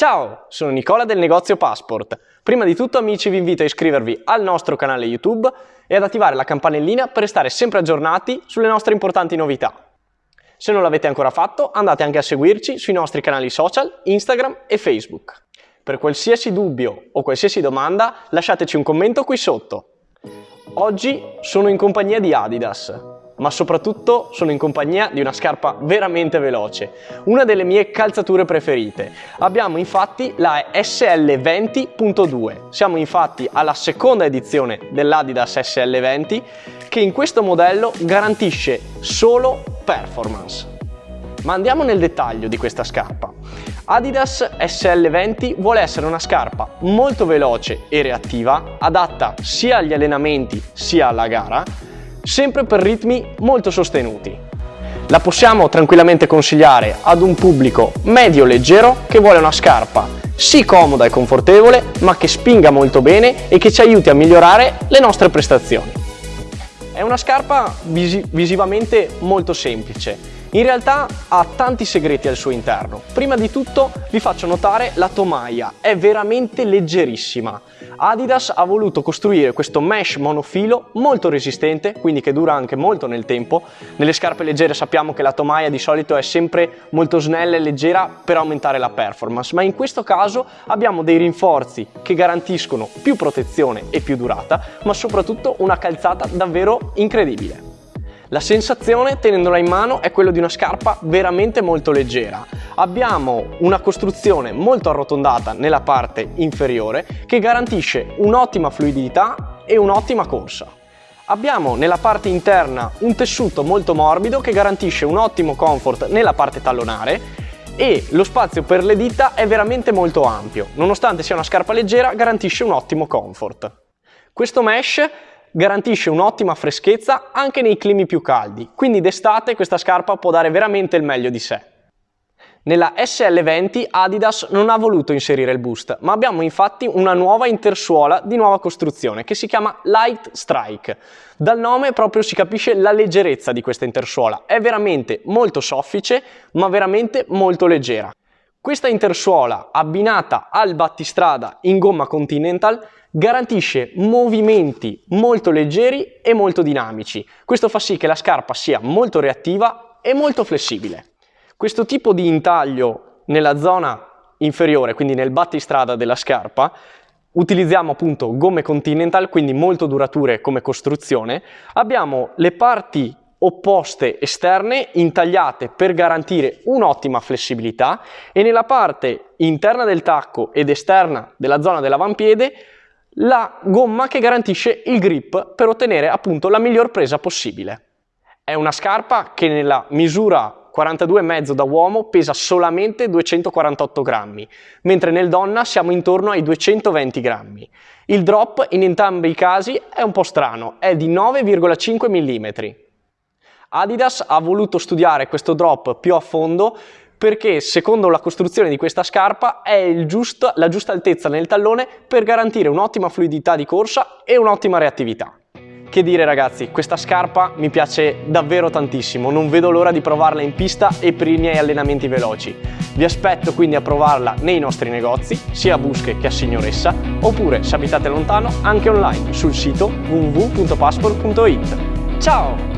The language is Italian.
Ciao, sono Nicola del negozio Passport. Prima di tutto amici vi invito a iscrivervi al nostro canale YouTube e ad attivare la campanellina per restare sempre aggiornati sulle nostre importanti novità. Se non l'avete ancora fatto andate anche a seguirci sui nostri canali social Instagram e Facebook. Per qualsiasi dubbio o qualsiasi domanda lasciateci un commento qui sotto. Oggi sono in compagnia di Adidas, ma soprattutto sono in compagnia di una scarpa veramente veloce, una delle mie calzature preferite. Abbiamo infatti la SL20.2, siamo infatti alla seconda edizione dell'Adidas SL20 che in questo modello garantisce solo performance. Ma andiamo nel dettaglio di questa scarpa. Adidas SL20 vuole essere una scarpa molto veloce e reattiva, adatta sia agli allenamenti sia alla gara, sempre per ritmi molto sostenuti. La possiamo tranquillamente consigliare ad un pubblico medio-leggero che vuole una scarpa sì comoda e confortevole, ma che spinga molto bene e che ci aiuti a migliorare le nostre prestazioni. È una scarpa visi visivamente molto semplice, in realtà ha tanti segreti al suo interno. Prima di tutto vi faccio notare la tomaia, è veramente leggerissima. Adidas ha voluto costruire questo mesh monofilo molto resistente, quindi che dura anche molto nel tempo. Nelle scarpe leggere sappiamo che la tomaia di solito è sempre molto snella e leggera per aumentare la performance, ma in questo caso abbiamo dei rinforzi che garantiscono più protezione e più durata, ma soprattutto una calzata davvero incredibile. La sensazione tenendola in mano è quella di una scarpa veramente molto leggera. Abbiamo una costruzione molto arrotondata nella parte inferiore che garantisce un'ottima fluidità e un'ottima corsa. Abbiamo nella parte interna un tessuto molto morbido che garantisce un ottimo comfort nella parte tallonare e lo spazio per le dita è veramente molto ampio. Nonostante sia una scarpa leggera garantisce un ottimo comfort. Questo mesh garantisce un'ottima freschezza anche nei climi più caldi, quindi d'estate questa scarpa può dare veramente il meglio di sé. Nella SL20 Adidas non ha voluto inserire il boost, ma abbiamo infatti una nuova intersuola di nuova costruzione che si chiama Light Strike. Dal nome proprio si capisce la leggerezza di questa intersuola, è veramente molto soffice ma veramente molto leggera. Questa intersuola abbinata al battistrada in gomma Continental garantisce movimenti molto leggeri e molto dinamici. Questo fa sì che la scarpa sia molto reattiva e molto flessibile. Questo tipo di intaglio nella zona inferiore, quindi nel battistrada della scarpa, utilizziamo appunto gomme Continental, quindi molto durature come costruzione. Abbiamo le parti opposte esterne intagliate per garantire un'ottima flessibilità e nella parte interna del tacco ed esterna della zona dell'avampiede la gomma che garantisce il grip per ottenere appunto la miglior presa possibile. È una scarpa che nella misura 42,5 da uomo pesa solamente 248 grammi, mentre nel donna siamo intorno ai 220 grammi. Il drop in entrambi i casi è un po' strano, è di 9,5 mm. Adidas ha voluto studiare questo drop più a fondo perché secondo la costruzione di questa scarpa è giusto, la giusta altezza nel tallone per garantire un'ottima fluidità di corsa e un'ottima reattività. Che dire ragazzi, questa scarpa mi piace davvero tantissimo, non vedo l'ora di provarla in pista e per i miei allenamenti veloci. Vi aspetto quindi a provarla nei nostri negozi, sia a Busche che a Signoressa, oppure se abitate lontano anche online sul sito www.passport.it. Ciao!